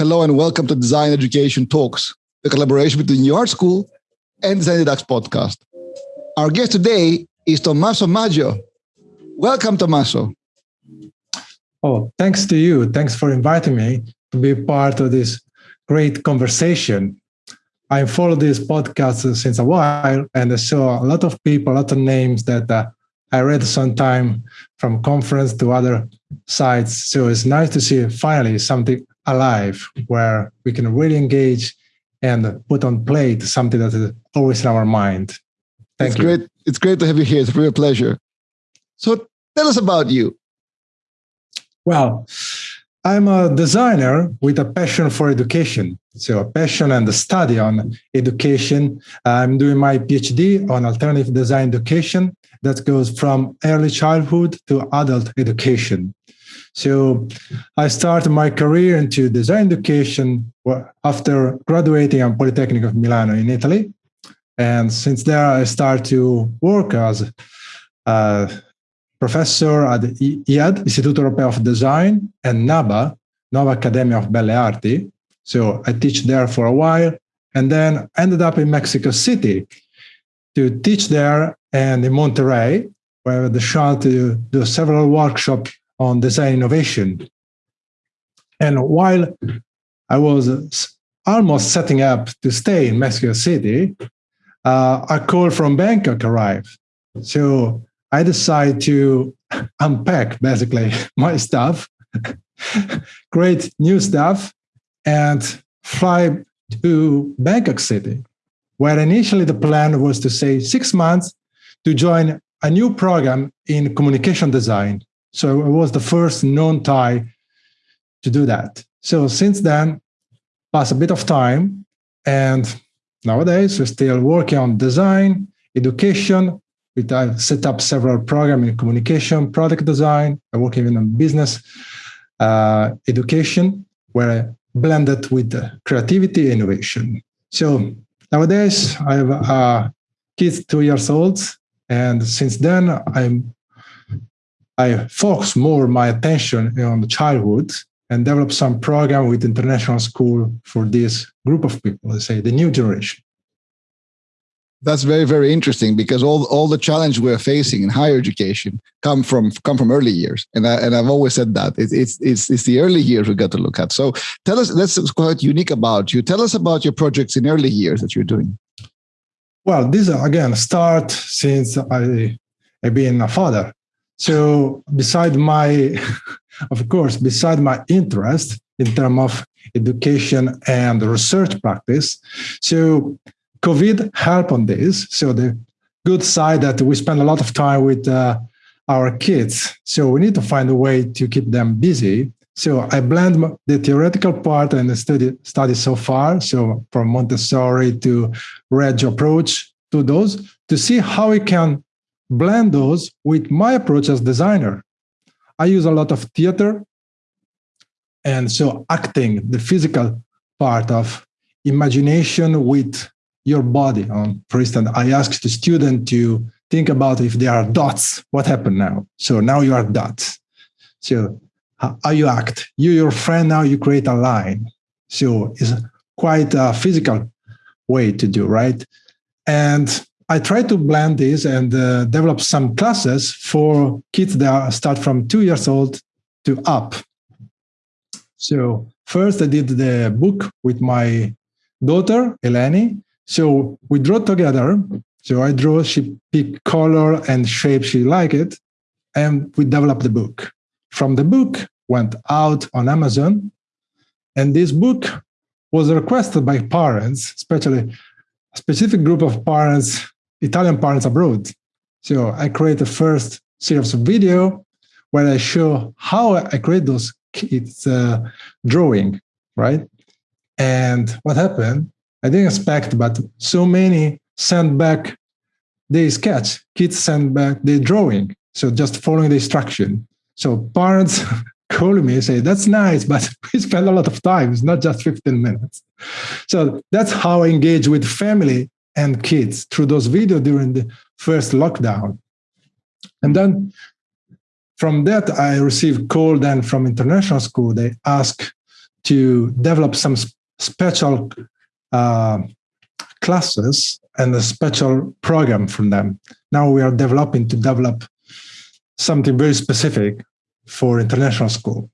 Hello and welcome to Design Education Talks, the collaboration between New Art School and Design Deducts podcast. Our guest today is Tommaso Maggio. Welcome, Tommaso. Oh, thanks to you. Thanks for inviting me to be part of this great conversation. I followed this podcast since a while and I saw a lot of people, a lot of names that uh, I read sometime from conference to other sites. So it's nice to see finally something alive where we can really engage and put on plate something that is always in our mind. Thank it's you. Great. It's great to have you here. It's a real pleasure. So tell us about you. Well, I'm a designer with a passion for education. So a passion and a study on education. I'm doing my PhD on alternative design education that goes from early childhood to adult education. So I started my career into design education after graduating from Polytechnic of Milano in Italy. And since there, I started to work as a professor at IED, Istituto Europeo of Design, and NABA, Nuova Accademia of Belle Arti. So I teach there for a while and then ended up in Mexico City to teach there and in Monterrey, where I had the chance to do several workshops on design innovation. And while I was almost setting up to stay in Mexico City, uh, a call from Bangkok arrived. So I decided to unpack basically my stuff, create new stuff, and fly to Bangkok City, where initially the plan was to say six months to join a new program in communication design so I was the first non-Thai to do that. So since then, passed a bit of time, and nowadays we're still working on design, education. We have set up several programs in communication, product design. I work even on business uh, education, where I blend it with creativity innovation. So nowadays I have uh, kids two years old, and since then I'm I focus more my attention on the childhood and develop some program with international school for this group of people, let's say the new generation. That's very, very interesting because all, all the challenge we're facing in higher education come from come from early years, and I, and I've always said that it's it's it's, it's the early years we got to look at. So tell us, that's quite unique about you. Tell us about your projects in early years that you're doing. Well, this again start since I I've been a father. So beside my, of course, beside my interest in terms of education and research practice, so COVID helped on this. So the good side that we spend a lot of time with uh, our kids. So we need to find a way to keep them busy. So I blend the theoretical part and the study, study so far. So from Montessori to Reggio approach to those to see how we can blend those with my approach as designer. I use a lot of theater. And so acting, the physical part of imagination with your body. Um, for instance, I asked the student to think about if there are dots, what happened now? So now you are dots. So how you act, you, your friend, now you create a line. So it's quite a physical way to do, right? And I try to blend this and uh, develop some classes for kids that start from two years old to up. So first I did the book with my daughter, Eleni. So we draw together. So I draw, she pick color and shape she like it. And we developed the book. From the book went out on Amazon. And this book was requested by parents, especially a specific group of parents Italian parents abroad. So I create the first series of video where I show how I create those kids uh, drawing, right? And what happened, I didn't expect, but so many sent back the sketch, kids sent back the drawing. So just following the instruction. So parents call me and say, that's nice, but we spend a lot of time. It's not just 15 minutes. So that's how I engage with family and kids through those videos during the first lockdown. And then from that, I received call then from international school. They ask to develop some special uh, classes and a special program from them. Now we are developing to develop something very specific for international school.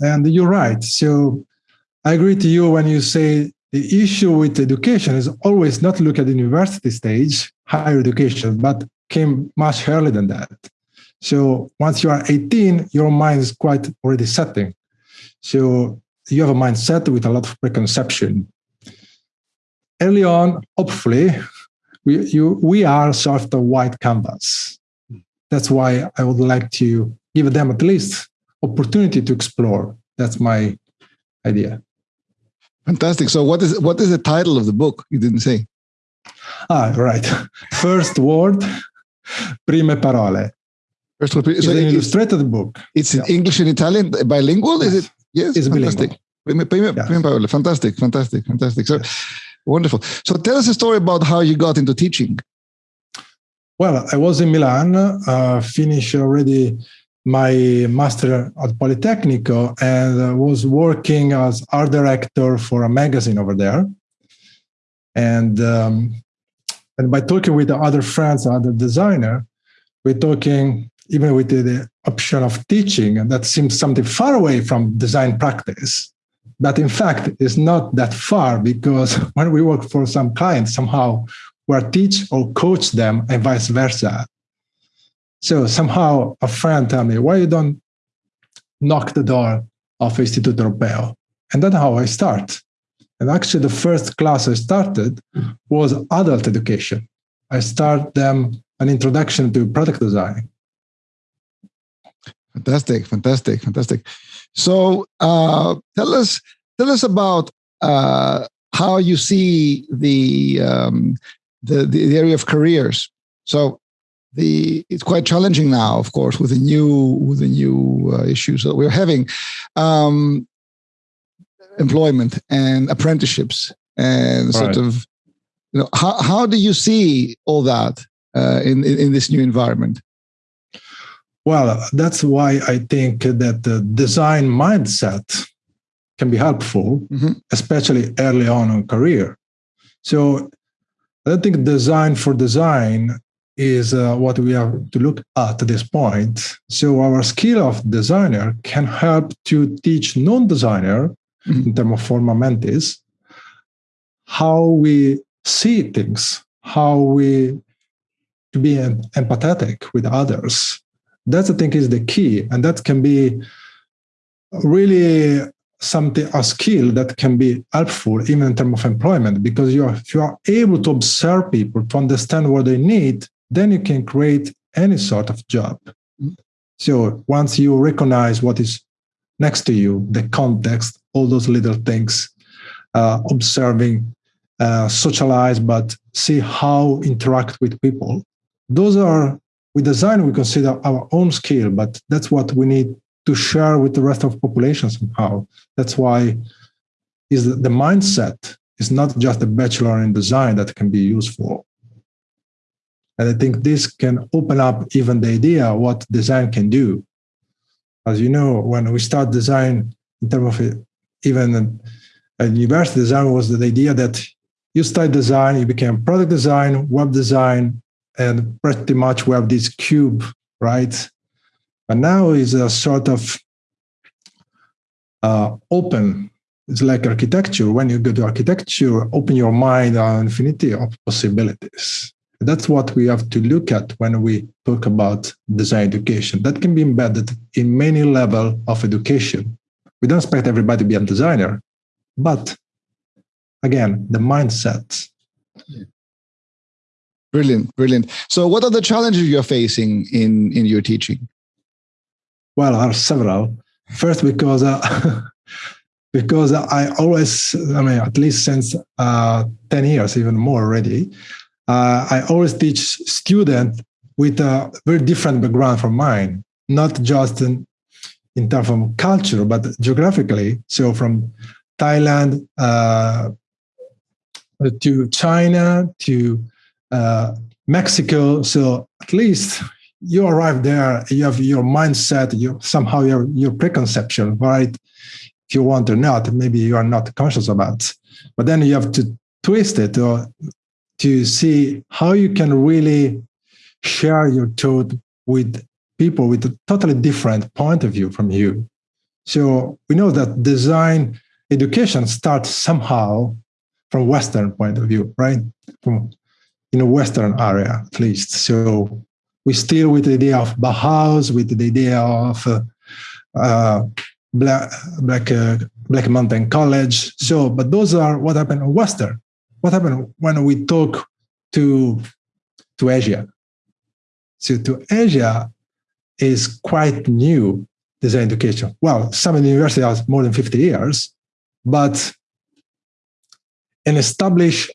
And you're right. So I agree to you when you say the issue with education is always not look at the university stage, higher education, but came much earlier than that. So once you are 18, your mind is quite already setting. So you have a mindset with a lot of preconception. Early on, hopefully, we, you, we are sort of a white canvas. That's why I would like to give them at least opportunity to explore. That's my idea. Fantastic. So what is what is the title of the book? You didn't say. Ah, right. First word, prime parole. First word. So it's an illustrated book. It's yeah. in English and Italian, bilingual. Yes. Is it? Yes. It's fantastic. bilingual. Prime, prime, yes. parole. Fantastic. Fantastic. Fantastic. So yes. wonderful. So tell us a story about how you got into teaching. Well, I was in Milan, uh, finished already my master at Politecnico and was working as art director for a magazine over there. And um, and by talking with the other friends, other designer, we're talking even with the, the option of teaching, and that seems something far away from design practice. But in fact, it's not that far because when we work for some clients, somehow we're teach or coach them and vice versa. So somehow a friend tell me, why you don't knock the door of Istituto Europeo? And that's how I start. And actually the first class I started was adult education. I start them an introduction to product design. Fantastic, fantastic, fantastic. So uh, tell us, tell us about uh, how you see the, um, the the area of careers. So the it's quite challenging now, of course, with the new with the new uh, issues that we're having, um, employment and apprenticeships and right. sort of, you know, how how do you see all that uh, in, in in this new environment? Well, that's why I think that the design mindset can be helpful, mm-hmm. especially early on in career. So I think design for design is uh, what we have to look at at this point. So our skill of designer can help to teach non-designer mm-hmm. in terms of forma mentis how we see things, how we to be empathetic with others. That I think is the key, and that can be really something a skill that can be helpful even in terms of employment because you are, if you are able to observe people to understand what they need then you can create any sort of job. So once you recognize what is next to you, the context, all those little things, uh, observing, uh, socialize, but see how interact with people. Those are with design we consider our own skill, but that's what we need to share with the rest of the population somehow. That's why is the mindset is not just a bachelor in design that can be useful. And I think this can open up even the idea what design can do. As you know, when we start design in terms of even a university design was the idea that you start design, you became product design, web design, and pretty much we have this cube, right? But now is a sort of uh, open. It's like architecture. When you go to architecture, open your mind on infinity of possibilities. That's what we have to look at when we talk about design education. That can be embedded in many level of education. We don't expect everybody to be a designer, but again, the mindset. Brilliant, brilliant. So, what are the challenges you're facing in in your teaching? Well, there are several. First, because uh, because I always, I mean, at least since uh, ten years, even more already, uh, I always teach students with a very different background from mine, not just in, in terms of culture, but geographically. So from Thailand uh, to China to uh, Mexico. So at least you arrive there, you have your mindset, you somehow your your preconception, right? if you want or not. Maybe you are not conscious about. But then you have to twist it or to see how you can really share your thought with people with a totally different point of view from you. So we know that design education starts somehow from Western point of view, right? From in a Western area at least. So we still with the idea of Bauhaus, with the idea of uh, uh, Black Black, uh, Black Mountain College. So, but those are what happened in Western. What happened when we talk to to Asia? So to Asia is quite new design education. Well, some universities have more than 50 years, but an established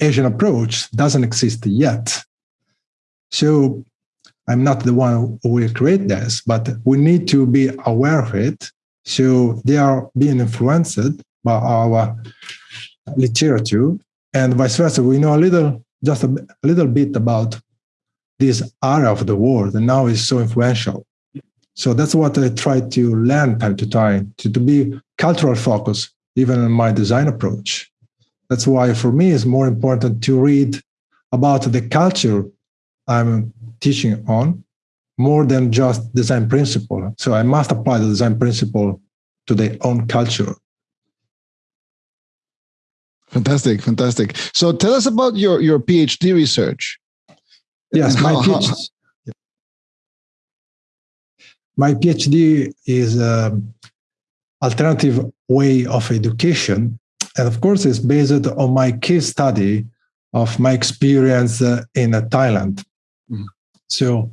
Asian approach doesn't exist yet. So I'm not the one who will create this, but we need to be aware of it. So they are being influenced by our literature and vice versa. We know a little, just a, a little bit about this area of the world, and now it's so influential. So that's what I try to learn time to time, to, to be cultural focus, even in my design approach. That's why for me it's more important to read about the culture I'm teaching on more than just design principle. So I must apply the design principle to their own culture. Fantastic, fantastic. So tell us about your, your PhD research. Yes, my PhD, my PhD is an alternative way of education. And of course, it's based on my case study of my experience uh, in uh, Thailand. Mm-hmm. So,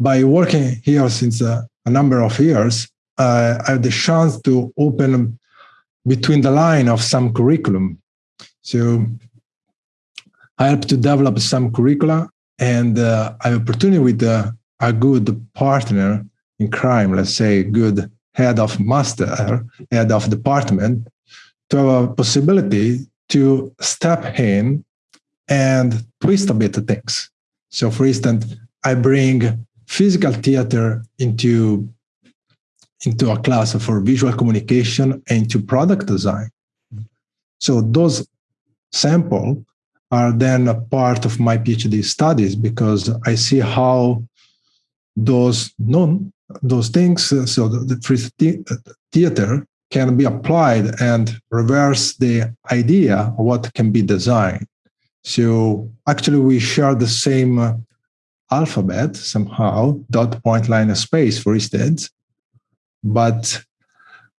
by working here since uh, a number of years, uh, I have the chance to open between the line of some curriculum. So, I help to develop some curricula, and uh, I have opportunity with uh, a good partner in crime, let's say, good head of master, head of department, to have a possibility to step in and twist a bit of things. So, for instance, I bring physical theater into into a class for visual communication and to product design. So those sample are then a part of my PhD studies because I see how those non those things, uh, so the, the theater can be applied and reverse the idea of what can be designed. So actually, we share the same uh, alphabet somehow, dot, point, line, space, for instance. But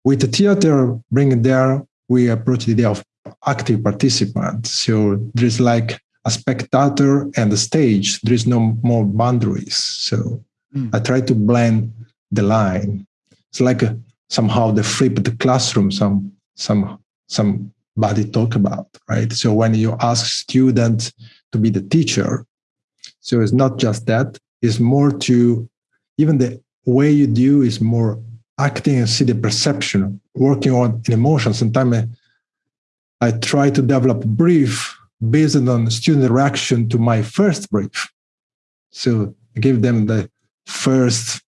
with the theater bringing there, we approach the idea of active participant. So there's like a spectator and the stage. There is no more boundaries. So mm. I try to blend the line. It's like a, somehow the flipped classroom. Some some somebody talk about right. So when you ask students to be the teacher, so it's not just that. It's more to even the way you do is more acting and see the perception, working on emotions. Sometimes I, try to develop a brief based on student reaction to my first brief. So I give them the first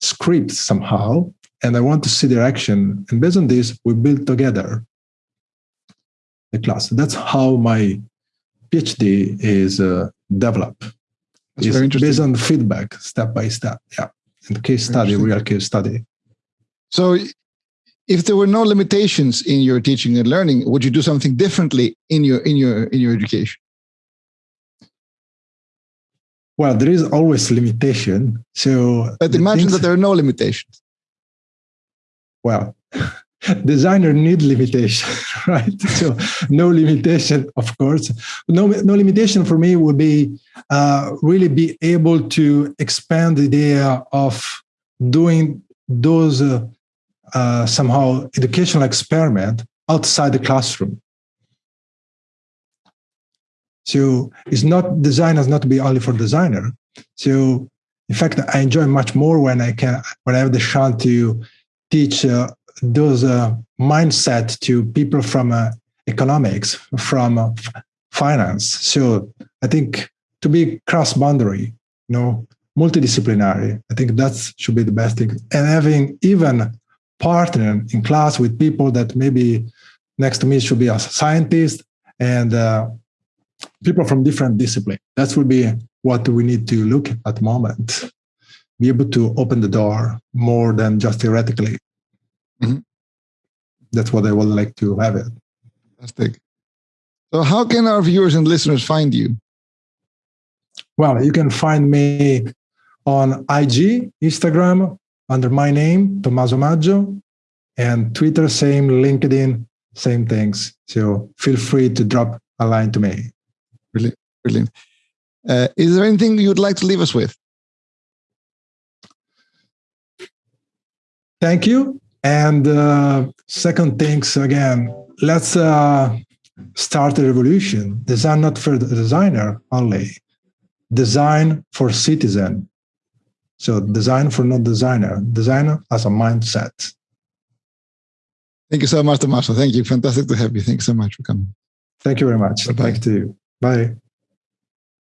script somehow, and I want to see their action. And based on this, we build together the class. That's how my PhD is uh, developed. That's it's very interesting. Based on feedback, step by step. Yeah, and case study, real case study. So, if there were no limitations in your teaching and learning, would you do something differently in your in your in your education? Well, there is always limitation. So, but imagine things, that there are no limitations. Well, designer need limitation, right? So, no limitation, of course. No, no limitation for me would be uh, really be able to expand the idea of doing those uh, uh, somehow educational experiment outside the classroom. So it's not design has not to be only for designer. So in fact, I enjoy much more when I can when I have the chance to teach uh, those uh, mindset to people from uh, economics, from uh, finance. So I think to be cross boundary, you know, multidisciplinary. I think that should be the best thing. And having even partnering in class with people that maybe next to me should be a scientist and uh, people from different discipline. That would be what we need to look at the moment. Be able to open the door more than just theoretically. Mm-hmm. That's what I would like to have it. Fantastic. So, how can our viewers and listeners find you? Well, you can find me on IG, Instagram, under my name, Tommaso Maggio, and Twitter, same, LinkedIn, same things. So feel free to drop a line to me. Brilliant. Brilliant. Uh, is there anything you'd like to leave us with? Thank you. And uh, second things again, let's uh, start a revolution. Design not for the designer only, design for citizen. So design for not designer, designer as a mindset. Thank you so much, Tommaso. Thank you. Fantastic to have you. Thanks so much for coming. Thank you very much. Bye-bye. Thank you. Bye.